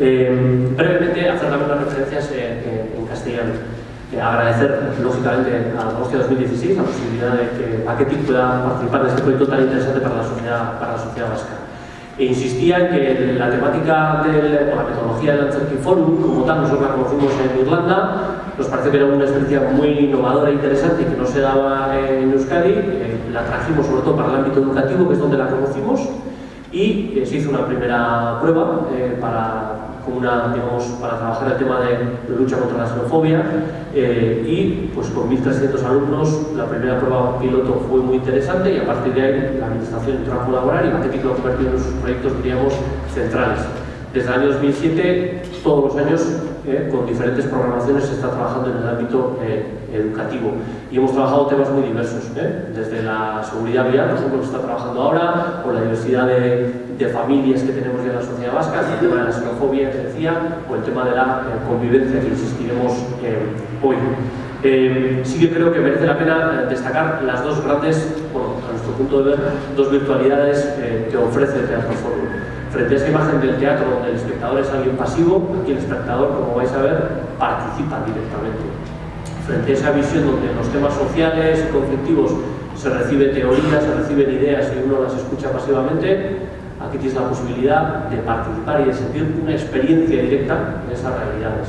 Eh, brevemente, hacer también unas referencias en castellano. agradecer, lógicamente, agosto de 2016 la posibilidad de que Paquetic pueda participar en este proyecto tan interesante para la sociedad, para la sociedad vasca. E insistía en que la temática de la metodología del Anarchy Forum, como tal, nosotros la conocimos en Irlanda, nos parece que era una experiencia muy innovadora e interesante que no se daba en Euskadi, eh, la trajimos sobre todo para el ámbito educativo, que es donde la conocimos, y eh, se hizo una primera prueba eh, para como una, digamos, para trabajar el tema de, lucha contra la xenofobia eh, y pues con 1.300 alumnos la primera prueba piloto fue muy interesante y a partir de ahí la administración entró a colaborar y Marketing lo ha convertido en sus proyectos, diríamos, centrales. Desde el año 2007, todos los años, eh, con diferentes programaciones, se está trabajando en el ámbito eh, educativo. Y hemos trabajado temas muy diversos, desde la seguridad vial, por ejemplo, que se está trabajando ahora, o la diversidad de, familias que tenemos ya en la sociedad vasca, el tema de la xenofobia que decía, o el tema de la eh, convivencia que insistiremos eh, hoy. Eh, sí que creo que merece la pena destacar las dos grandes, a nuestro punto de ver, dos virtualidades que ofrece el Teatro Forum. Frente a esa imagen del teatro donde el espectador es alguien pasivo, aquí el espectador, como vais a ver, participa directamente. Frente a esa visión donde los temas sociales y conflictivos se recibe teoría, se reciben ideas y uno las escucha pasivamente, aquí tienes la posibilidad de participar y de sentir una experiencia directa de esas realidades.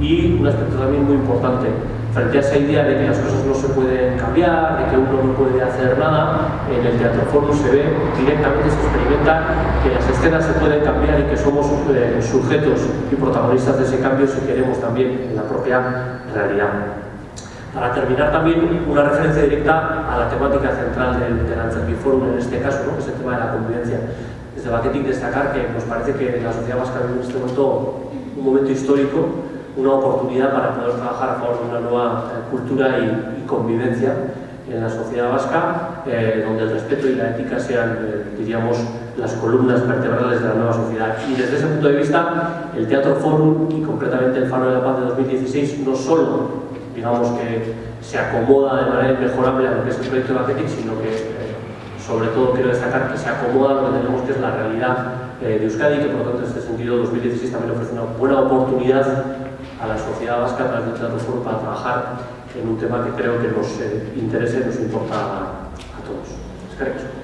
Y un aspecto también muy importante, frente a esa idea de que las cosas no se pueden cambiar, de que uno no puede hacer nada, en el Teatro Forum se ve directamente, se experimenta que las escenas se pueden cambiar y que somos eh, sujetos y protagonistas de ese cambio si queremos también en la propia realidad. Para terminar también una referencia directa a la temática central del, del Forum en este caso, ¿no? que es el tema de la convivencia desde Baquetic destacar que nos parece que la sociedad vasca vive en este momento un momento histórico, una oportunidad para poder trabajar a favor de una nueva eh, cultura y, convivencia en la sociedad vasca, eh, donde el respeto y la ética sean, eh, diríamos, las columnas vertebrales de la nueva sociedad. Y desde ese punto de vista, el Teatro Forum y concretamente el Faro de la Paz de 2016 no solo, digamos que se acomoda de manera inmejorable a lo que es el proyecto de Baquetic, sino que sobre todo quiero destacar que se acomoda a lo que tenemos que es la realidad eh, de Euskadi, que por lo tanto en este sentido 2016 también ofrece una buena oportunidad a la sociedad vasca del Teatro Foro para trabajar en un tema que creo que nos eh, interesa y nos importa a, todos.